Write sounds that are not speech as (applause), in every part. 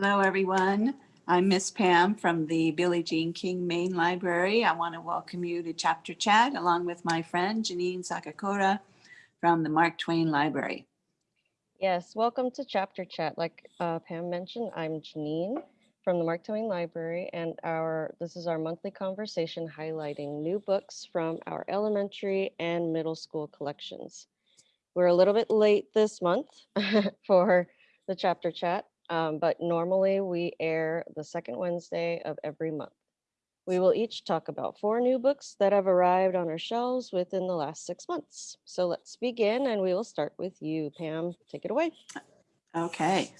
Hello, everyone. I'm Miss Pam from the Billie Jean King Main Library. I want to welcome you to Chapter Chat along with my friend Janine Sakakura from the Mark Twain Library. Yes, welcome to Chapter Chat. Like uh, Pam mentioned, I'm Janine from the Mark Twain Library, and our this is our monthly conversation highlighting new books from our elementary and middle school collections. We're a little bit late this month (laughs) for the Chapter Chat, um, but normally we air the second Wednesday of every month. We will each talk about four new books that have arrived on our shelves within the last six months. So let's begin and we will start with you, Pam. Take it away. Okay,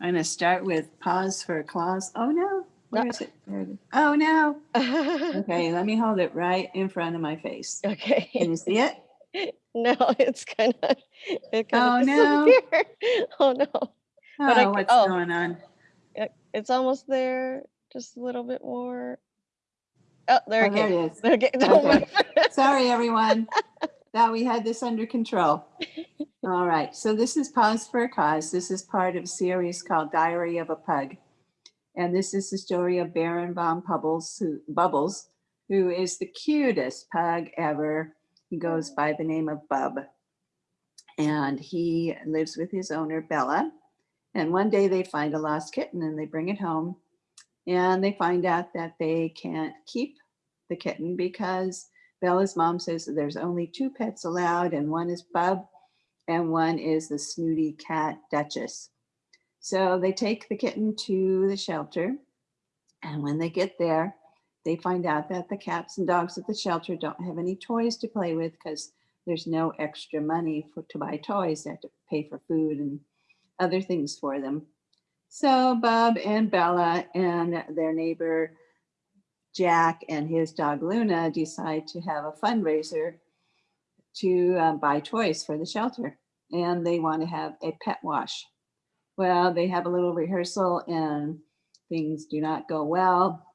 I'm going to start with Pause for Claus. Oh, no. Where No. is it? There it is. Oh, no. (laughs) okay. Let me hold it right in front of my face. Okay. Can you see it? (laughs) No, it's kind of, it Oh, kind of no. Oh, no. (laughs) But I Oh, what's oh. going on? Yeah, It's almost there. Just a little bit more. Oh, there Oh, it there it is. Okay, (laughs) don't Okay. Sorry, everyone. (laughs) Thought we had this under control. (laughs) All right, so this is Paws for a Cause. This is part of a series called Diary of a Pug. And this is the story of Baron von Bubbles, who, Bubbles, who is the cutest pug ever. He goes by the name of Bub. And he lives with his owner, Bella. And one day they find a lost kitten and they bring it home. And they find out that they can't keep the kitten because Bella's mom says that there's only two pets allowed, and one is Bub, and one is the snooty cat Duchess. So they take the kitten to the shelter, and when they get there, they find out that the cats and dogs at the shelter don't have any toys to play with because there's no extra money for to buy toys. They have to pay for food and other things for them. So Bob and Bella and their neighbor Jack and his dog Luna decide to have a fundraiser to uh, buy toys for the shelter. And they want to have a pet wash. Well, they have a little rehearsal and things do not go well.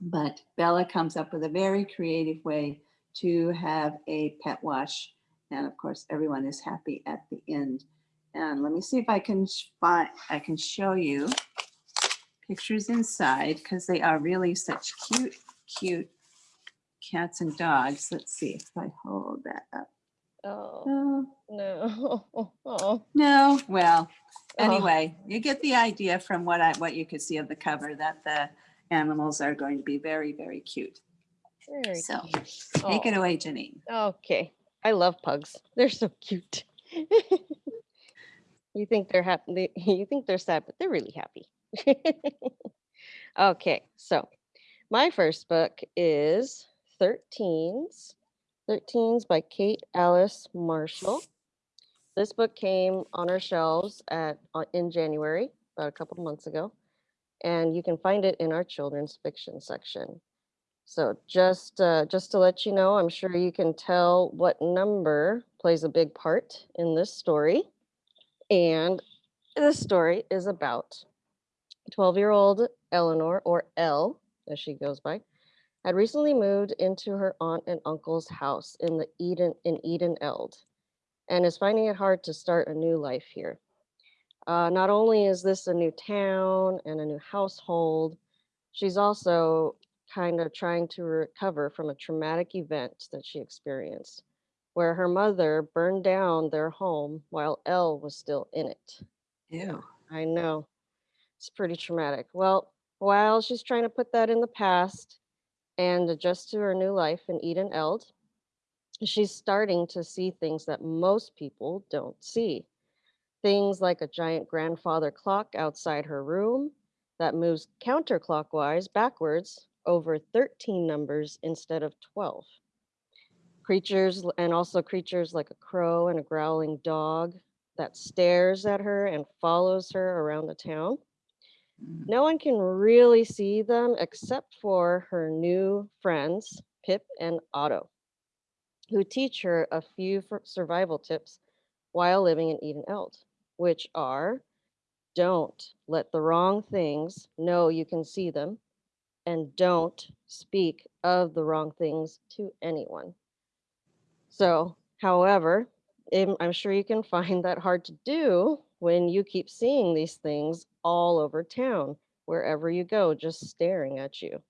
But Bella comes up with a very creative way to have a pet wash. And of course, everyone is happy at the end. And let me see if I can find, I can show you pictures inside because they are really such cute, cute cats and dogs. Let's see if I hold that up. Oh, Oh, no. Oh, (laughs) no, well, Oh. anyway, you get the idea from what I, what you could see of the cover that the animals are going to be very, very cute. very So cute. take it Oh, away, Janine. Okay. I love pugs. They're so cute. (laughs) you think they're happy. (laughs) You think they're sad, but they're really happy. (laughs) okay. So my first book is 13s. 13s by Kate Alice Marshall. This book came on our shelves at uh, in January, about a couple months ago, and you can find it in our children's fiction section. So just uh, just to let you know, I'm sure you can tell what number plays a big part in this story. And this story is about 12-year-old Eleanor, or Elle, as she goes by, had recently moved into her aunt and uncle's house in the Eden in Eden Eld, and is finding it hard to start a new life here. Uh, not only is this a new town and a new household, she's also kind of trying to recover from a traumatic event that she experienced, where her mother burned down their home while Elle was still in it. Yeah. I know. It's pretty traumatic. Well, while she's trying to put that in the past and adjust to her new life in Eden Eld, she's starting to see things that most people don't see. Things like a giant grandfather clock outside her room that moves counterclockwise backwards over 13 numbers instead of 12. Creatures and also creatures like a crow and a growling dog that stares at her and follows her around the town. Mm. No one can really see them except for her new friends, Pip and Otto, who teach her a few survival tips while living in Eden Eld, which are don't let the wrong things know you can see them, and don't speak of the wrong things to anyone. So, however, im- sure you can find that hard to do when you keep seeing these things all over town, wherever you go, just staring at you.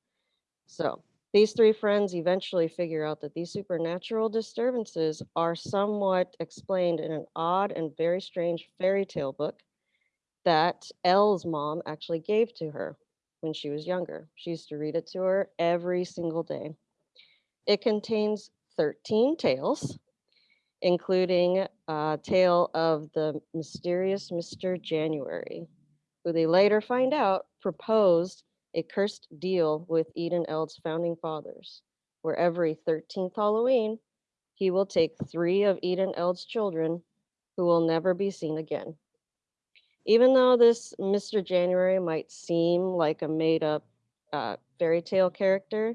So these three friends eventually figure out that these supernatural disturbances are somewhat explained in an odd and very strange fairy tale book that Elle's mom actually gave to her when she was younger. She used to read it to her every single day. It contains 13 tales, including a tale of the mysterious Mr. January, who they later find out proposed a cursed deal with Eden Eld's founding fathers, where every 13th Halloween, he will take three of Eden Eld's children who will never be seen again. Even though this Mr. January might seem like a made up uh, fairy tale character,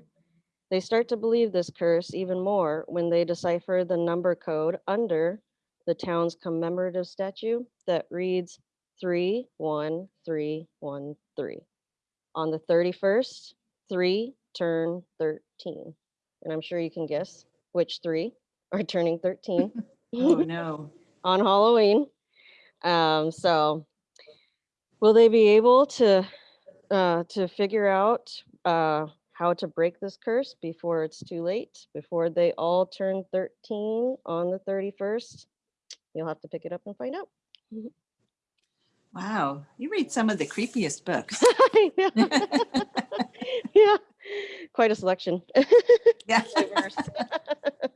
they start to believe this curse even more when they decipher the number code under the town's commemorative statue that reads 31313. On the 31st, three turn 13. And I'm sure you can guess which three (laughs) are turning 13 (laughs) Oh, (laughs) no. on Halloween. Um, so will they be able to uh, to figure out uh, how to break this curse before it's too late, before they all turn 13 on the 31st? You'll have to pick it up and find out. Wow. You read some of the creepiest books. (laughs) (laughs) yeah. quite a selection. (laughs) Yeah.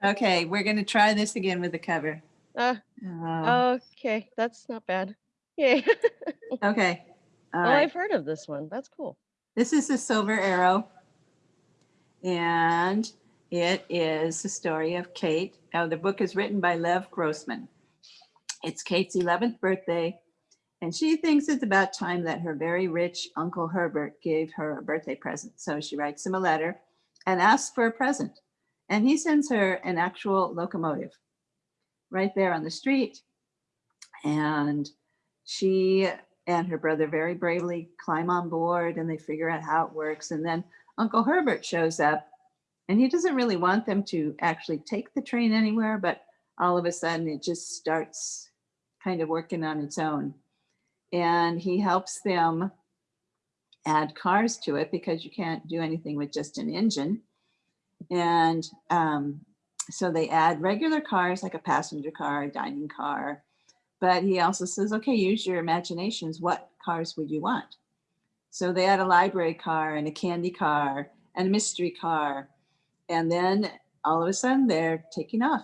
Okay, we're going to try this again with the cover. Uh, Uh, okay, that's not bad. Yay. Okay. All oh, right. I've heard of this one. That's cool. This is the Silver Arrow. And it is the story of Kate. Now, the book is written by Lev Grossman. It's Kate's 11th birthday, and she thinks it's about time that her very rich Uncle Herbert gave her a birthday present. So she writes him a letter and asks for a present. And he sends her an actual locomotive right there on the street. And she and her brother very bravely climb on board and they figure out how it works. And then Uncle Herbert shows up and he doesn't really want them to actually take the train anywhere, but all of a sudden it just starts kind of working on its own. And he helps them add cars to it because you can't do anything with just an engine. And um, so they add regular cars like a passenger car, a dining car, but he also says, okay, use your imaginations. What cars would you want? So they had a library car and a candy car and a mystery car. And then all of a sudden they're taking off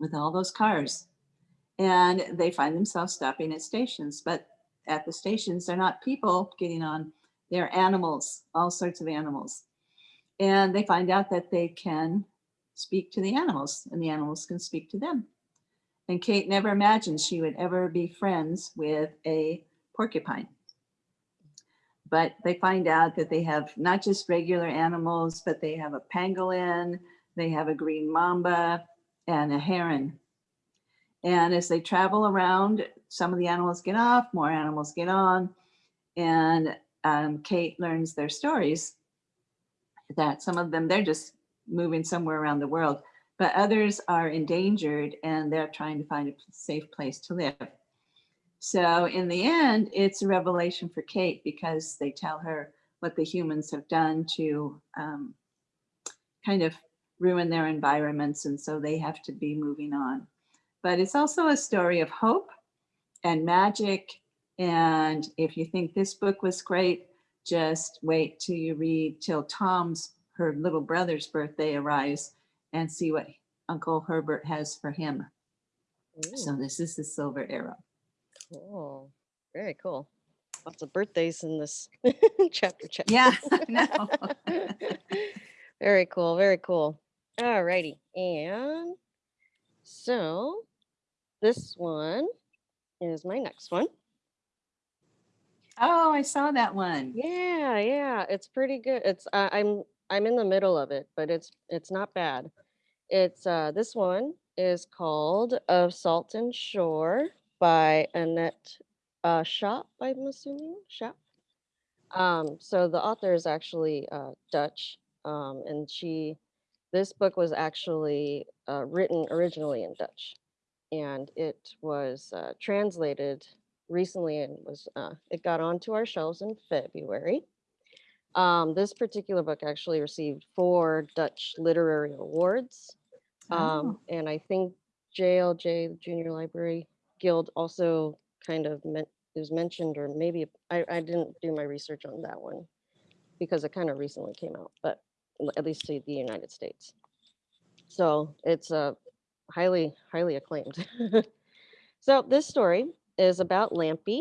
with all those cars. And they find themselves stopping at stations, but at the stations, they're not people getting on, they're animals, all sorts of animals. And they find out that they can speak to the animals and the animals can speak to them. And Kate never imagined she would ever be friends with a porcupine. But they find out that they have not just regular animals, but they have a pangolin, they have a green mamba, and a heron. And as they travel around, some of the animals get off, more animals get on, and um, Kate learns their stories that some of them, they're just moving somewhere around the world but others are endangered and they're trying to find a safe place to live. So in the end, it's a revelation for Kate because they tell her what the humans have done to um, kind of ruin their environments. And so they have to be moving on. But it's also a story of hope and magic. And if you think this book was great, just wait till you read till Tom's, her little brother's birthday arrives and see what Uncle Herbert has for him. Ooh, So this is the silver arrow. Cool. Very cool. Lots of birthdays in this (laughs) chapter. chapter. Yeah, (laughs) I know. (laughs) very cool. Very cool. All righty. And so this one is my next one. Oh, I saw that one. Yeah, yeah, it's pretty good. It's uh, I'm I'm in the middle of it, but it's it's not bad. It's uh this one is called Of Salt and Shore by Annet uh Shop, I'm assuming. Shop. Um, so the author is actually uh Dutch. Um, and she this book was actually uh, written originally in Dutch. and it was uh, translated recently and was uh, it got onto our shelves in February. Um, this particular book actually received four Dutch literary awards, Oh, um, and I think JLJ, the Junior Library Guild, also kind of meant is mentioned, or maybe I, I didn't do my research on that one because it kind of recently came out, but at least to the United States. So it's uh, highly, highly acclaimed. (laughs) so this story is about Lampie,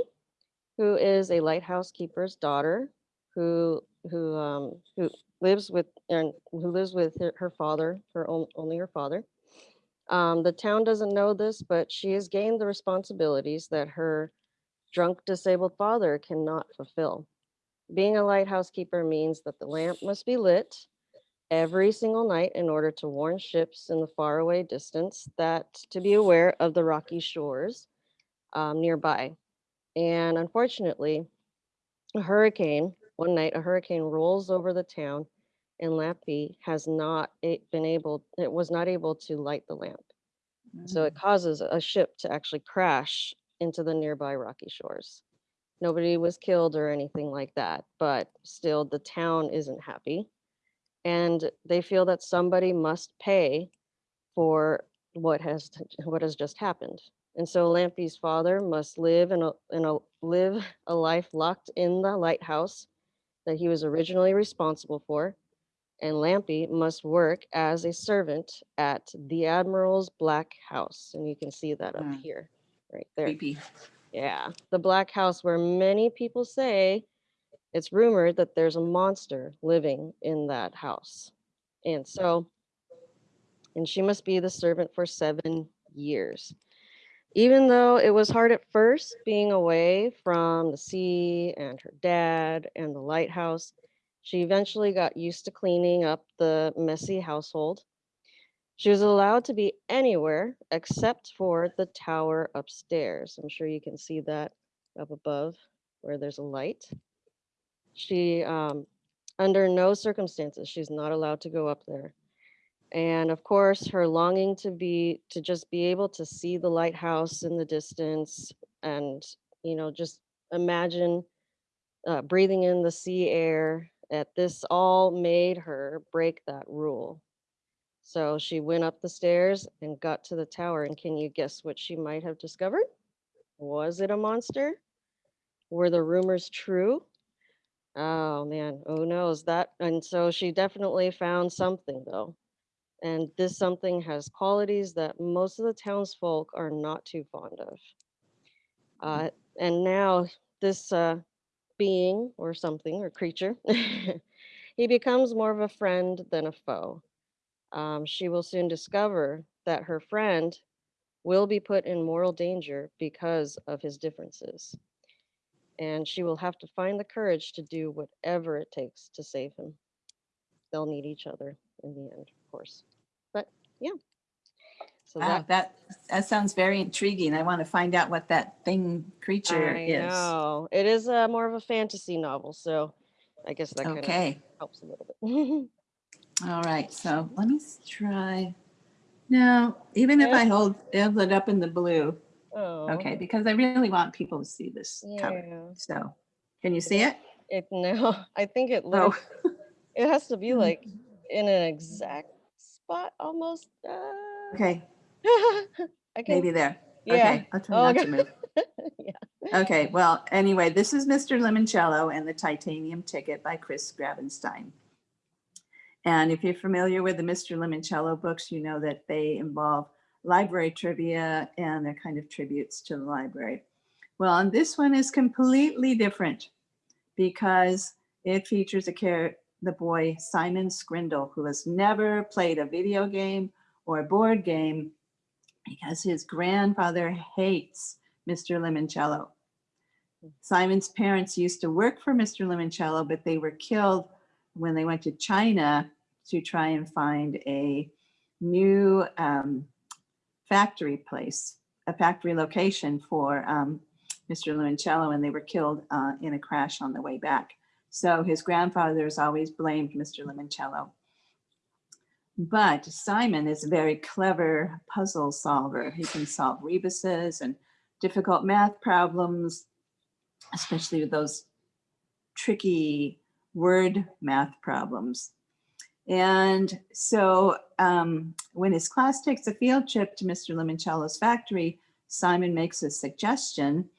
who is a lighthouse keeper's daughter, who who um, who lives with and who lives with her, her father, her own, only her father. Um, the town doesn't know this, but she has gained the responsibilities that her drunk, disabled father cannot fulfill. Being a lighthouse keeper means that the lamp must be lit every single night in order to warn ships in the faraway distance that to be aware of the rocky shores um, nearby. And unfortunately, a hurricane, one night, a hurricane rolls over the town and Lampie has not been able, it was not able to light the lamp. So it mm. causes a ship to actually crash into the nearby rocky shores. Nobody was killed or anything like that, but still the town isn't happy. And they feel that somebody must pay for what has (laughs) what has just happened. And so Lampie's father must live in a in a live (laughs) a life locked in the lighthouse that he was originally responsible for. And Lampie must work as a servant at the Admiral's Black House. And you can see that up Mm. here, right there. Creepy. Yeah, the Black House, where many people say it's rumored that there's a monster living in that house. And so, and she must be the servant for seven years. Even though it was hard at first being away from the sea and her dad and the lighthouse, she eventually got used to cleaning up the messy household. She was allowed to be anywhere except for the tower upstairs. I'm sure you can see that up above where there's a light. She, um, under no circumstances, she's not allowed to go up there. And of course, her longing to be, to just be able to see the lighthouse in the distance and, you know, just imagine uh, breathing in the sea air, that this all made her break that rule. So she went up the stairs and got to the tower. And can you guess what she might have discovered? Was it a monster? Were the rumors true? Oh man, who knows that? And so she definitely found something though. And this something has qualities that most of the townsfolk are not too fond of. Uh, and now this uh, being or something or creature, (laughs) he becomes more of a friend than a foe. Um, she will soon discover that her friend will be put in moral danger because of his differences. And she will have to find the courage to do whatever it takes to save him. They'll need each other in the end, of course. But yeah. So Wow, that that, that sounds very intriguing. I want to find out what that thing creature I is. know. It is uh, more of a fantasy novel, so I guess that kind of Okay, helps a little bit. (laughs) all right, so let me try. No, even if I hold, hold it up in the blue, oh, okay, because I really want people to see this cover. So, can you see it? It (laughs) no, I think it Oh, it has to be (laughs) like in an exact spot almost. Uh, okay, (laughs) Can. maybe there. Yeah. Okay, I'll try Oh, not okay. to move. (laughs) Yeah. Okay, well, anyway, this is Mr. Lemoncello and the Titanium Ticket by Chris Grabenstein. And if you're familiar with the Mr. Lemoncello books, you know that they involve library trivia and they're kind of tributes to the library. Well, and this one is completely different because it features a character, the boy Simon Scrindle, who has never played a video game or a board game because his grandfather hates Mr. Lemoncello. Simon's parents used to work for Mr. Lemoncello, but they were killed when they went to China to try and find a new um, factory place, a factory location for um, Mr. Lemoncello, and they were killed uh, in a crash on the way back. So his grandfather has always blamed Mr. Lemoncello. But Simon is a very clever puzzle solver. He can solve rebuses and difficult math problems, especially with those tricky word math problems. And so um, when his class takes a field trip to Mr. Lemoncello's factory, Simon makes a suggestion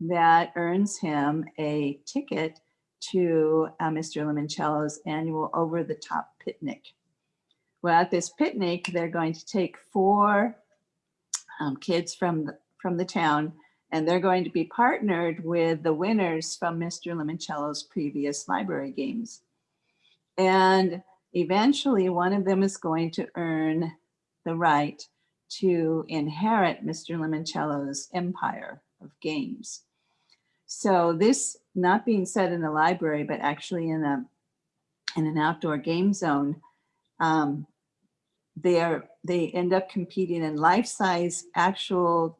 that earns him a ticket to uh, Mr. Lemoncello's annual over the top picnic. Well, at this picnic, they're going to take four um, kids from the, from the town and they're going to be partnered with the winners from Mr. Lemoncello's previous library games. And eventually one of them is going to earn the right to inherit Mr. Lemoncello's empire of games. So this not being set in a library, but actually in a in an outdoor game zone, um, they are they end up competing in life-size actual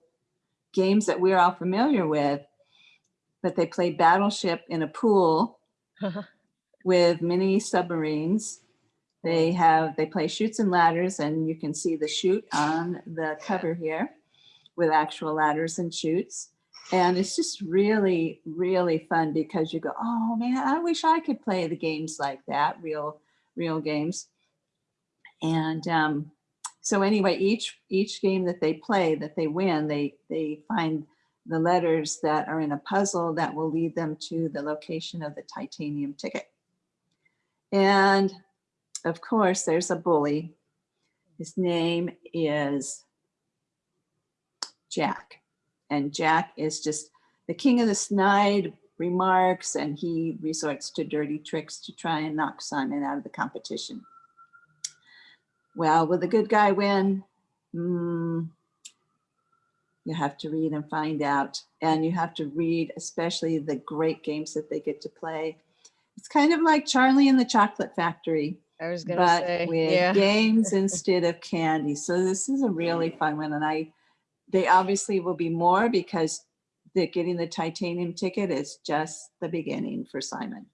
games that we're all familiar with, but they play battleship in a pool (laughs) with mini submarines. They have, they play Chutes and Ladders and you can see the chute on the cover here with actual ladders and chutes. And it's just really, really fun because you go, oh man, I wish I could play the games like that, real, real games. And um, so anyway, each each game that they play, that they win, they they find the letters that are in a puzzle that will lead them to the location of the titanium ticket. And of course, there's a bully. His name is Jack. And Jack is just the king of the snide remarks and he resorts to dirty tricks to try and knock Simon out of the competition. Well, will the good guy win? Mm, you have to read and find out. And you have to read especially the great games that they get to play. It's kind of like Charlie and the Chocolate Factory, I was gonna but say, with yeah. (laughs) games instead of candy. So this is a really fun one. And I, they obviously will be more because the getting the titanium ticket is just the beginning for Simon.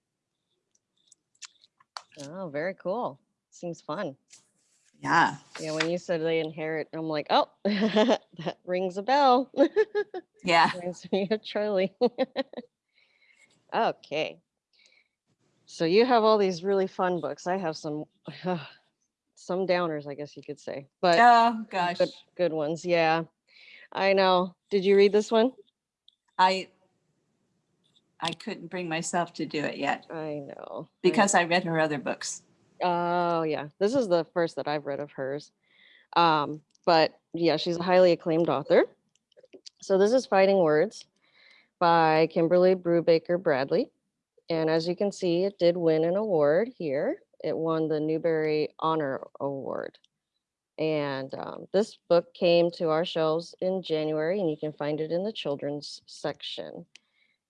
Oh, very cool. Seems fun. Yeah. Yeah, when you said they inherit, I'm like, oh, (laughs) that rings a bell. (laughs) Yeah. Reminds me of Charlie. (laughs) okay. So you have all these really fun books. I have some some downers, I guess you could say, but Oh, gosh. good good ones. Yeah. I know. Did you read this one? I I couldn't bring myself to do it yet I know. I because I read her other books. Oh yeah, this is the first that I've read of hers. Um, but yeah, she's a highly acclaimed author. So this is Fighting Words by Kimberly Brubaker Bradley. And as you can see, it did win an award here. It won the Newbery Honor Award. And um, this book came to our shelves in January, and you can find it in the children's section.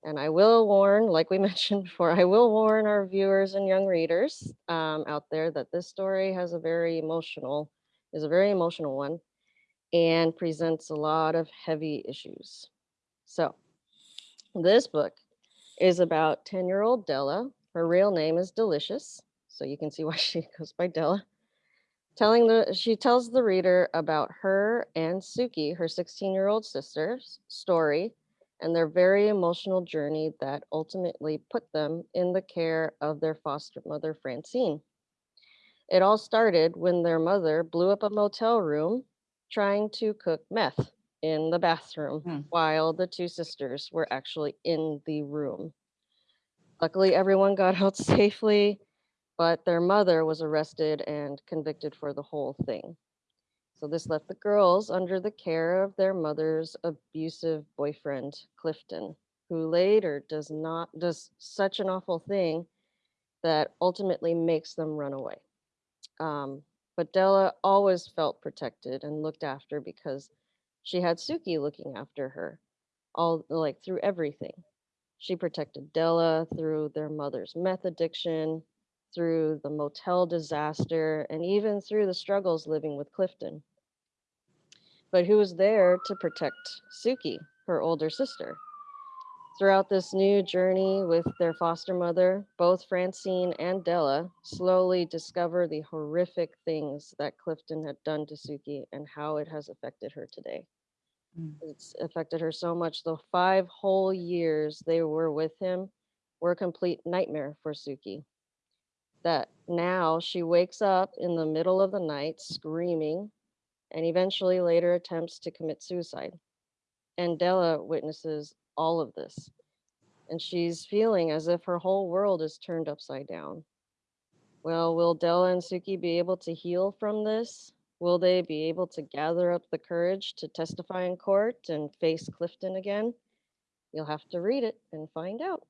And I will warn, like we (laughs) mentioned before, I will warn our viewers and young readers um, out there that this story has a very emotional, is a very emotional one and presents a lot of heavy issues. So this book is about 10 year old Della. Her real name is Delicious. So you can see (laughs) why she goes by Della. Telling the, she tells the reader about her and Suki, her 16 year old sister's story and their very emotional journey that ultimately put them in the care of their foster mother, Francine. It all started when their mother blew up a motel room trying to cook meth in the bathroom Hmm. while the two sisters were actually in the room. Luckily, everyone got out (laughs) safely, but their mother was arrested and convicted for the whole thing. So this left the girls under the care of their mother's abusive boyfriend, Clifton, who later does not does such an awful thing that ultimately makes them run away. Um, but Della always felt protected and looked after because she had Suki looking after her, all like through everything. She protected Della through their mother's meth addiction, through the motel disaster, and even through the struggles living with Clifton. But who was there to protect Suki, her older sister? Throughout this new journey with their foster mother, both Francine and Della slowly discover the horrific things that Clifton had done to Suki and how it has affected her today. Mm. It's affected her so much. The five whole years they were with him were a complete nightmare for Suki. That now she wakes up in the middle of the night screaming and eventually later attempts to commit suicide. And Della witnesses all of this. And she's feeling as if her whole world is turned upside down. Well, will Della and Suki be able to heal from this? Will they be able to gather up the courage to testify in court and face Clifton again? You'll have to read it and find out.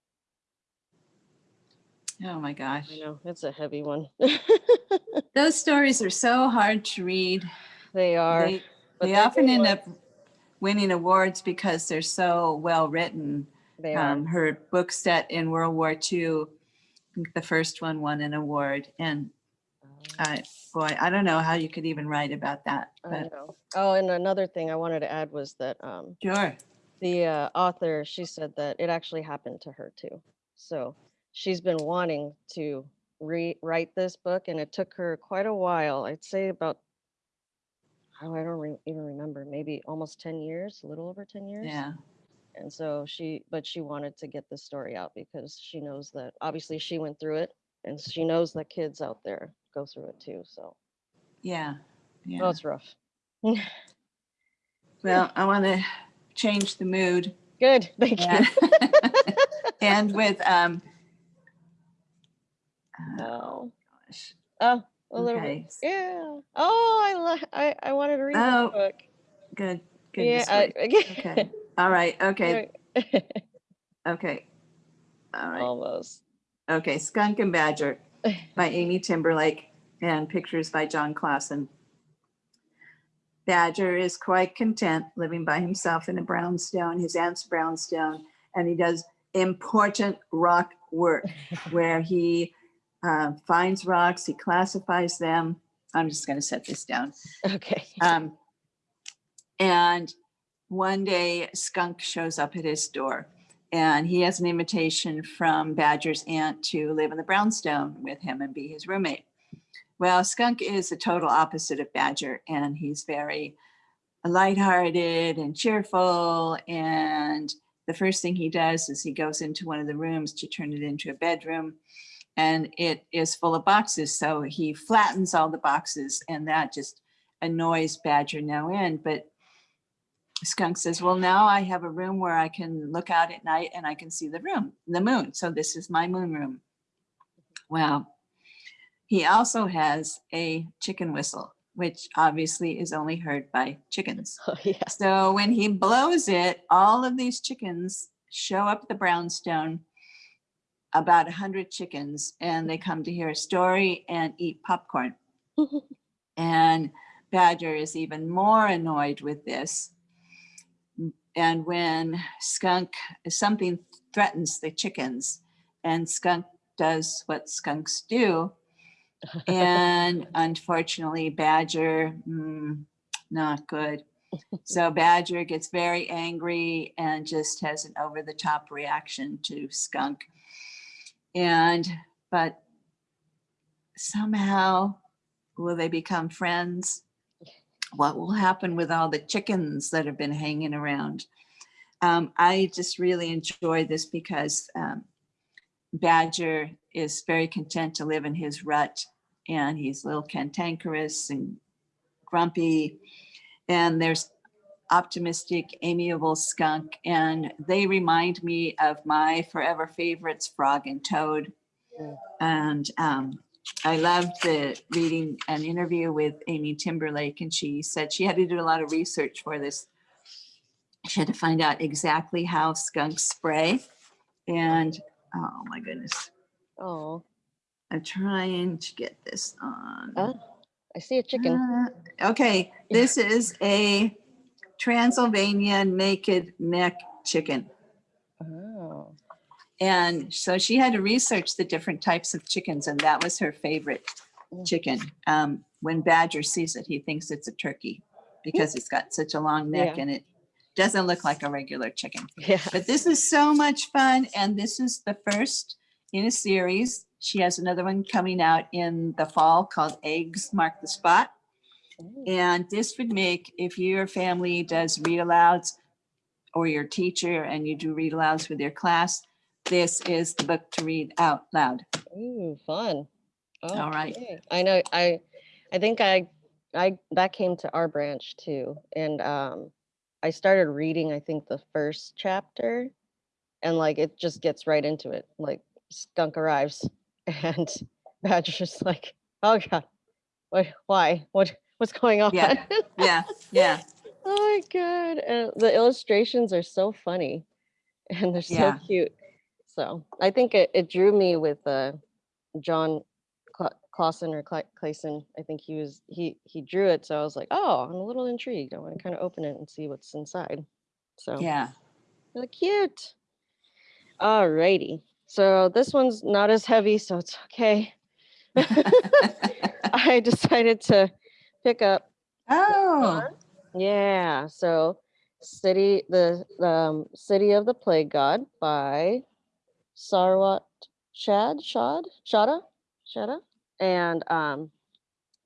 Oh my gosh. I know it's a heavy one. (laughs) Those stories are so hard to read. they are. They, but they often end up winning awards because they're so well written. They are. Um, her book set in World War II, I think the first one won an award. And Uh, uh, boy, I don't know how you could even write about that, but. Oh, and another thing I wanted to add was that um, sure. the uh, author she said that it actually happened to her too. So she's been wanting to rewrite this book, and it took her quite a while. I'd say about oh, I don't re- even remember, maybe almost ten years, a little over ten years. Yeah. And so she, but she wanted to get this story out because she knows that obviously she went through it, and she knows that kids out there go through it too. So Yeah. oh, Yeah. it's rough. Well, I want to change the mood. Good, thank And, you. (laughs) and with, um, Oh, gosh. oh, a little bit. Yeah. Oh, I I I wanted to read Oh, this book. Good. Yeah. Goodness. I. (laughs) Okay. All right. Okay. okay. (laughs) Okay. All right. Almost. Okay. Skunk and Badger (laughs) by Amy Timberlake and pictures by Jon Klassen. Badger is quite content living by himself in a brownstone, his aunt's brownstone, and he does important rock work where he uh, finds rocks, he classifies them. I'm just going to set this down. Okay. (laughs) Um, and one day Skunk shows up at his door and he has an invitation from Badger's aunt to live in the brownstone with him and be his roommate. Well, Skunk is the total opposite of Badger and he's very lighthearted and cheerful. And the first thing he does is he goes into one of the rooms to turn it into a bedroom and it is full of boxes. So he flattens all the boxes and that just annoys Badger no end. But Skunk says, well, now I have a room where I can look out at night and I can see the room, the moon. So this is my moon room. Well, he also has a chicken whistle, which obviously is only heard by chickens. (laughs) Oh, yeah. So when he blows it, all of these chickens show up the brownstone, about a hundred chickens, and they come to hear a story and eat popcorn. (laughs) And Badger is even more annoyed with this. And when Skunk, something threatens the chickens, and Skunk does what skunks do, and (laughs) unfortunately Badger, mm, not good. So Badger gets very angry and just has an over the top reaction to Skunk. And, but somehow will they become friends? What will happen with all the chickens that have been hanging around? Um, I just really enjoy this because um, Badger is very content to live in his rut and he's a little cantankerous and grumpy. And there's optimistic, amiable skunk. And they remind me of my forever favorites, Frog and Toad. And um, I loved the reading an interview with Amy Timberlake, and she said she had to do a lot of research for this. She had to find out exactly how skunks spray. And oh my goodness, Oh, I'm trying to get this on. uh, I see a chicken. Uh, Okay, this is a Transylvania naked neck chicken. Oh, And so she had to research the different types of chickens and that was her favorite Mm. chicken. Um, when Badger sees it, he thinks it's a turkey because it's got such a long neck Yeah. and it doesn't look like a regular chicken. Yeah. But this is so much fun, and this is the first in a series. She has another one coming out in the fall called Egg Marks the Spot. And this would make, if your family does read alouds or your teacher and you do read alouds with your class, this is the book to read out loud. Ooh, fun. All right. Okay. I know, I, I think I, I, that came to our branch too. And, um, I started reading, I think the first chapter and like, it just gets right into it. Like skunk arrives (laughs) and Badger's like, oh God, what, why, what, what's going on? Yeah. (laughs) Yeah, yeah, Oh my God. And the illustrations are so funny (laughs) and they're so Yeah. cute. So I think it, it drew me with uh, Jon Klassen or Cla- Clayson. I think he was, he, he drew it. So I was like, oh, I'm a little intrigued. I want to kind of open it and see what's inside. So yeah. really cute. All righty. So this one's not as heavy, so it's okay. (laughs) I decided to pick up Oh, Yeah, so City the the, um, City of the Plague God by Sarwat Shad Shad Shada Shada and um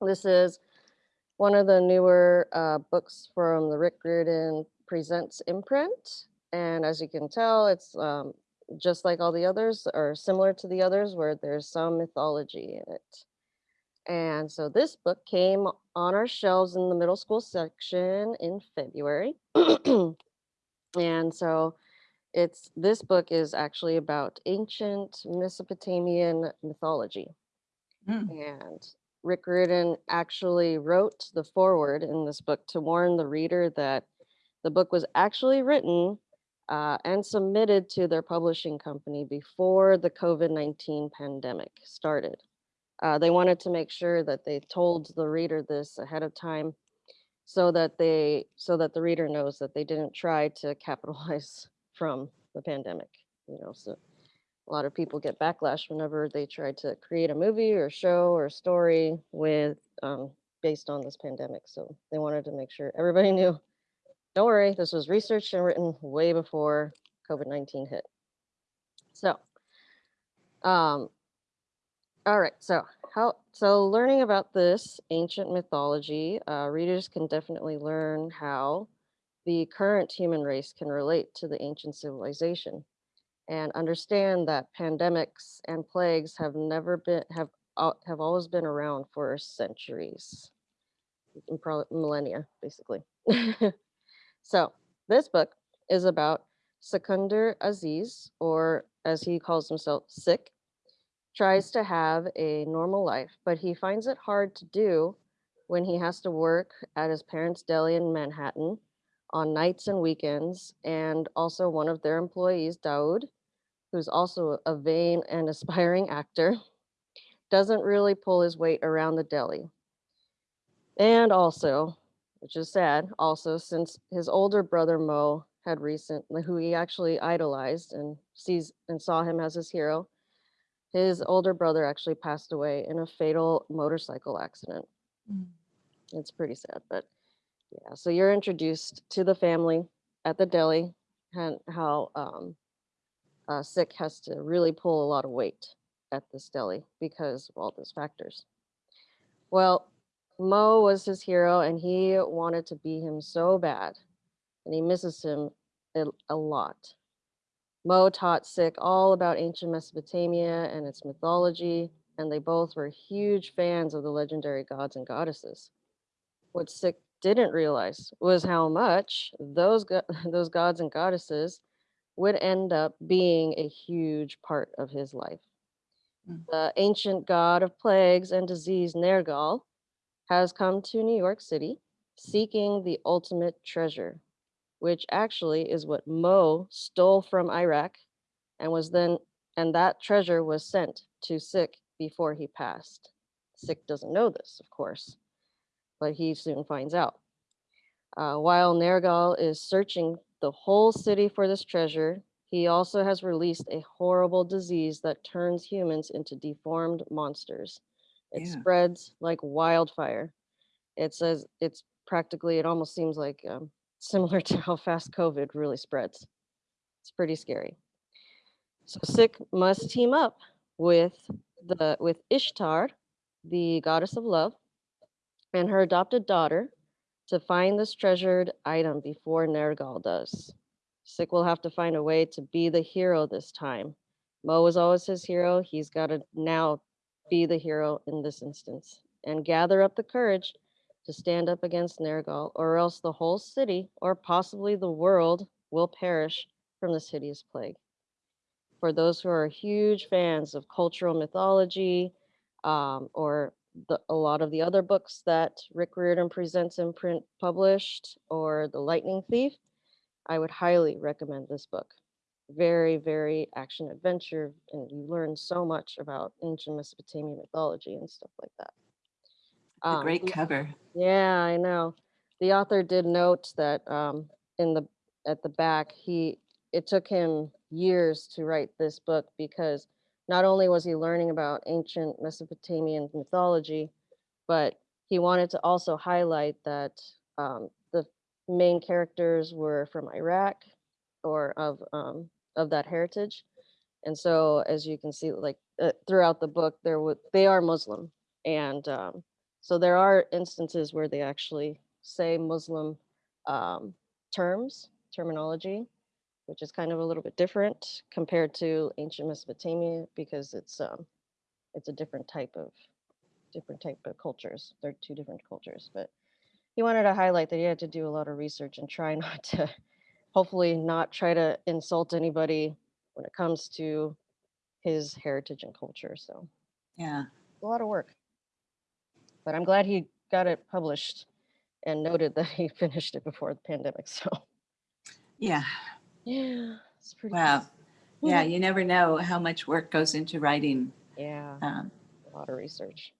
this is one of the newer uh, books from the Rick Riordan Presents imprint and as you can tell it's um, just like all the others or similar to the others where there's some mythology in it. And so this book came on our shelves in the middle school section in February. (clears throat) and so it's this book is actually about ancient Mesopotamian mythology. Mm. And Rick Riordan actually wrote the foreword in this book to warn the reader that the book was actually written uh, and submitted to their publishing company before the COVID 19 pandemic started. Uh, they wanted to make sure that they told the reader this ahead of time so that they so that the reader knows that they didn't try to capitalize (laughs) from the pandemic you know so a lot of people get backlash whenever they try to create a movie or show or story with um, based on this pandemic so they wanted to make sure everybody (laughs) knew don't worry this was researched and written way before covid-19 hit. So um all right, so how so learning about this ancient mythology, uh, readers can definitely learn how the current human race can relate to the ancient civilization and understand that pandemics and plagues have never been have have always been around for centuries, probably millennia, basically. (laughs) so this book is about Sikander Aziz, or as he calls himself, Sik, tries to have a normal life, but he finds it hard to do when he has to work at his parents' deli in Manhattan on nights and weekends. And also, one of their employees, Daoud, who's also a vain and (laughs) aspiring actor, doesn't really pull his weight around the deli. And also, which is sad, also since his older brother Mo had recently, who he actually idolized and sees and saw him as his hero, his older brother actually passed away in a fatal motorcycle accident. Mm. It's pretty sad, but yeah. So you're introduced to the family at the deli and how um, uh, Sik has to really pull a lot of weight at this deli because of all those factors. Well, Mo was his hero and he wanted to be him so bad and he misses him a, a lot. Mo taught Sik all about ancient Mesopotamia and its mythology, and they both were huge fans of the legendary gods and goddesses. What Sik didn't realize was how much those go- (laughs) those gods and goddesses would end up being a huge part of his life. Mm. The ancient god of plagues and disease, Nergal, has come to New York City seeking the ultimate treasure, which actually is what Mo stole from Iraq and was then and that treasure was sent to Sik before he passed. Sik doesn't know this, of course, but he soon finds out. Uh, while Nergal is searching the whole city for this treasure, he also has released a horrible disease that turns humans into deformed monsters. It Yeah. spreads like wildfire. It says it's practically, it almost seems like um, similar to how fast COVID really spreads. It's pretty scary. So Sik must team up with the with Ishtar, the goddess of love, and her adopted daughter to find this treasured item before Nergal does. Sik will have to find a way to be the hero this time. Mo was always his hero. He's got to now be the hero in this instance and gather up the courage to stand up against Nergal, or else the whole city, or possibly the world, will perish from this hideous plague. For those who are huge fans of cultural mythology, um, or the, a lot of the other books that Rick Riordan presents in print published, or The Lightning Thief, I would highly recommend this book. Very, very action adventure, and you learn so much about ancient Mesopotamian mythology and stuff like that. A Um, great cover. yeah, I know. The author did note that um, in the at the back, he it took him years to write this book because not only was he learning about ancient Mesopotamian mythology, but he wanted to also highlight that um, the main characters were from Iraq or of um, of that heritage. And so, as you can see, like uh, throughout the book, there would they are Muslim, and um, so there are instances where they actually say Muslim um, terms, terminology, which is kind of a little bit different compared to ancient Mesopotamia because it's um, it's a different type of different type of cultures. They're two different cultures, but he wanted to highlight that he had to do a lot of research and try (laughs) not to, hopefully, not try to insult anybody when it comes to his heritage and culture. So Yeah. a lot of work. But I'm glad he got it published and noted that (laughs) he finished it before the pandemic. So Yeah. yeah, it's pretty. Wow. cool. Yeah. (laughs) You never know how much work goes into writing. Yeah, Um, a lot of research.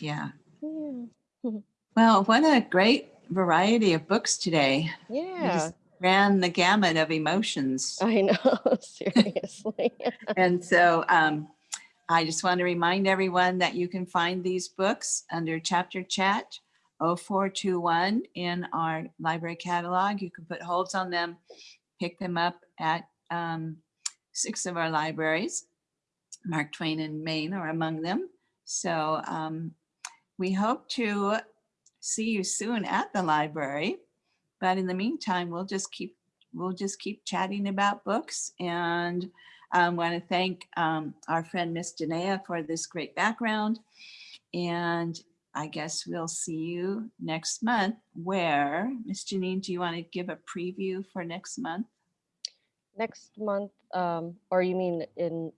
yeah. Yeah. (laughs) Well, what a great variety of books today. Yeah, ran the gamut of emotions. I know. Seriously. And so um, I just want to remind everyone that you can find these books under Chapter Chat 0421 in our library catalog. You can put holds on them, pick them up at um, six of our libraries. Mark Twain and Main are among them. So um, we hope to see you soon at the library. But in the meantime, we'll just keep we'll just keep chatting about books and I want to thank um, our friend Miss Danae for this great background. And I guess we'll see you next month where, Miss Janine, do you want to give a preview for next month? Next month, um, or you mean in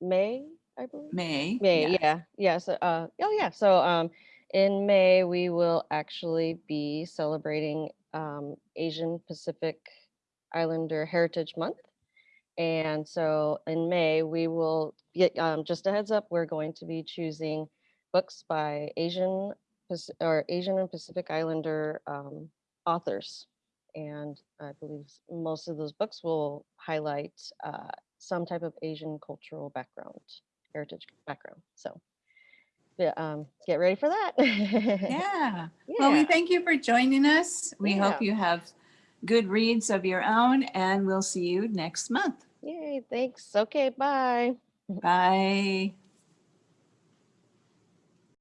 May, I believe? May. May, yeah. yeah, yeah. So, uh, oh yeah. So, um, in May we will actually be celebrating um, Asian Pacific Islander Heritage Month, and so in May we will get um, just a heads up. We're going to be choosing books by Asian or Asian and Pacific Islander um, authors, and I believe most of those books will highlight uh, some type of Asian cultural background heritage background. So yeah, um, get ready for that. (laughs) Yeah. Well, we thank you for joining us. We hope you have good reads of your own and we'll see you next month. Yay, thanks. Okay, bye. Bye.